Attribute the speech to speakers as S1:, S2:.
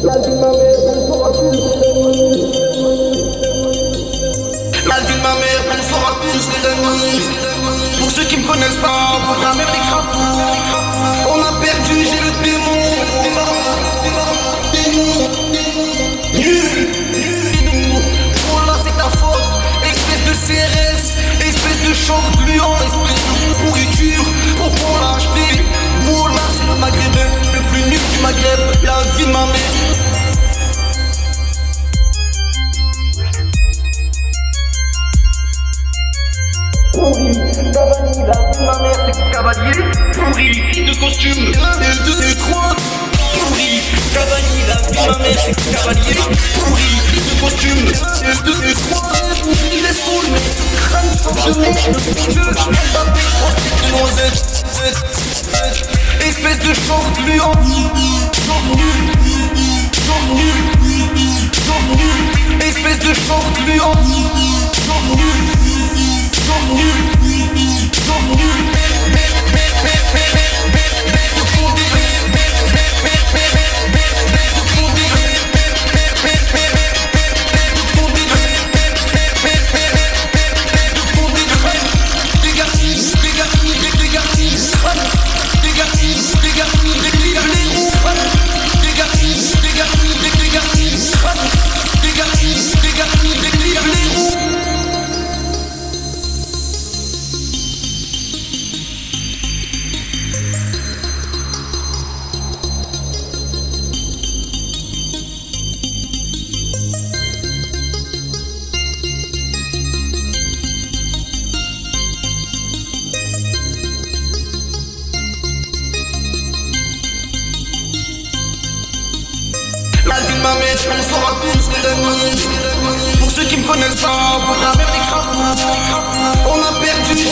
S1: La vie de ma mère, elle sera plus La vie de ma mère, elle sera plus, c'est de moi, c'est de moi Pour ceux qui me connaissent pas, la mère crap, la mère On a perdu, j'ai le démon. Déman, démon, témoin, témoin Hulu Pour là c'est ta faute Excès de serré. Pourri, la vanille, la vie de ma mère, c'est cavalier. Pourri, de costume, un, deux, et trois. Pourri, la vie de ma mère, c'est cavalier. Pourri, de costume, un, et deux, et trois. Laisse cool, mais ce crâne sanctionné. Je veux, vais taper, trois noisettes. Espèce de chance gluant. Chance nul, chance nul, chance nul. Espèce de chance gluant. Chance nul, chance nul, Pour ceux qui me connaissent pas, pour la mère des. On a perdu.